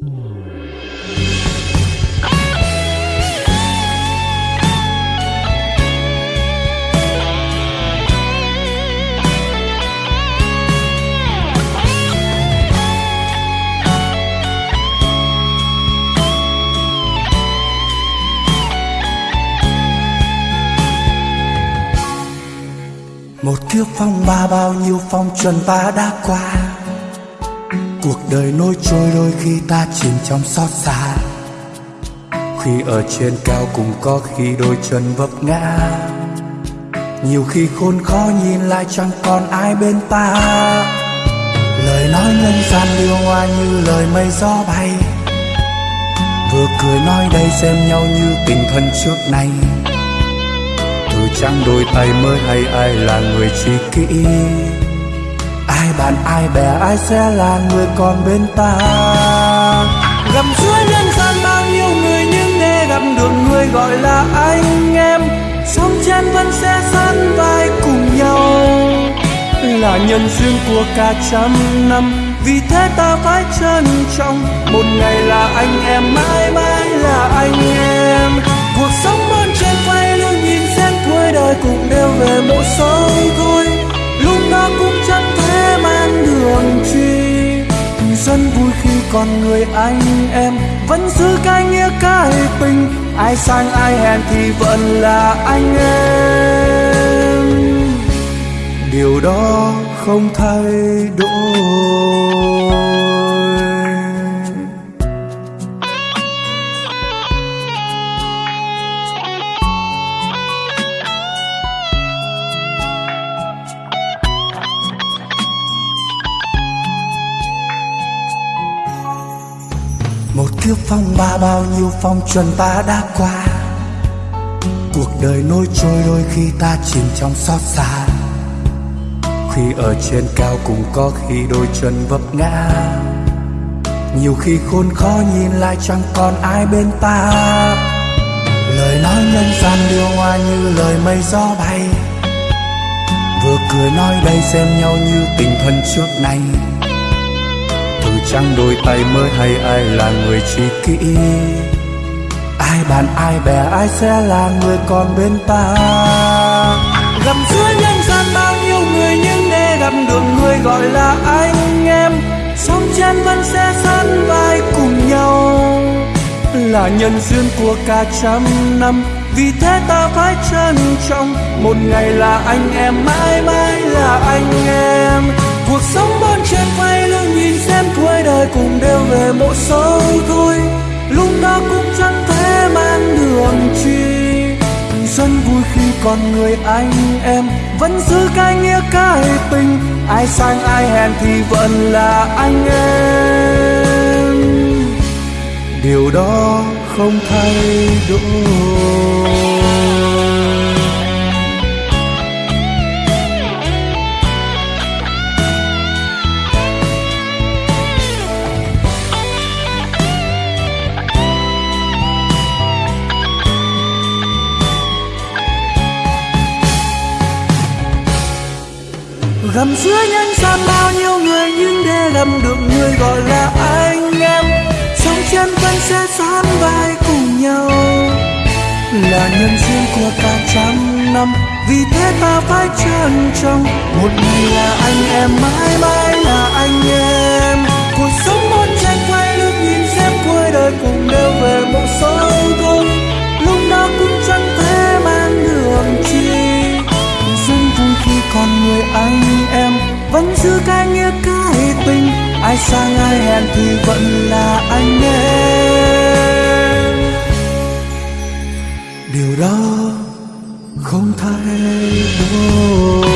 một kiếp phong ba bao nhiêu phong trần ta đã qua cuộc đời nối trôi đôi khi ta chìm trong xót xa. Khi ở trên cao cũng có khi đôi chân vấp ngã. Nhiều khi khôn khó nhìn lại chẳng còn ai bên ta. Lời nói nhân gian liêu hoa như lời mây gió bay. Vừa cười nói đây xem nhau như tình thân trước nay. Từ chẳng đôi tay mới hay ai là người tri kỷ? Bạn, ai bè, ai sẽ là người còn bên ta? Gầm suối nhân gian bao nhiêu người, nhưng để gặp được người gọi là anh em. Sống trên vẫn sẽ sắn vai cùng nhau. Là nhân duyên của cả trăm năm, vì thế ta phải chờ con còn người anh em, vẫn giữ cái nghĩa cái tình ai sang ai hèn thì vẫn là anh em. Điều đó không thay đổi. Kiếp phong ba bao nhiêu phong trần ta đã qua. Cuộc đời nối trôi đôi khi ta chìm trong xót xa. Khi ở trên cao cũng có khi đôi chân vấp ngã. Nhiều khi khôn khó nhìn lại chẳng còn ai bên ta. Lời nói nhân gian điêu hoa như lời mây gió bay. Vừa cười nói đây xem nhau như tình thân trước nay chẳng đôi tay mới hay ai là người chi kỷ ai bạn, ai bè, ai sẽ là người còn bên ta. Gặp giữa nhân gian bao nhiêu người nhưng để gặp được người gọi là anh em. Sống chân vẫn sẽ sắn vai cùng nhau. Là nhân duyên của cả trăm năm. Vì thế ta phải trân trọng. Một ngày là anh em, mãi mãi là anh em. Cuộc sống bon chen quay về một sâu thôi. Lúc đó cũng chẳng thể mang đường truy Xuân vui khi còn người anh em, vẫn giữ cái nghĩa cái tình. Ai sang ai hèn thì vẫn là anh em. Điều đó không thay đổi. Gầm giữa nhân gian bao nhiêu người nhưng để gặp được người gọi là anh em. Sống chân vẫn sẽ sán vai cùng nhau. Là nhân duyên của cả trăm năm, vì thế ta phải trân trọng. Một ngày là anh em mãi mãi. Ai sang ai hẹn thì vẫn là anh em. Điều đó không thay đổi.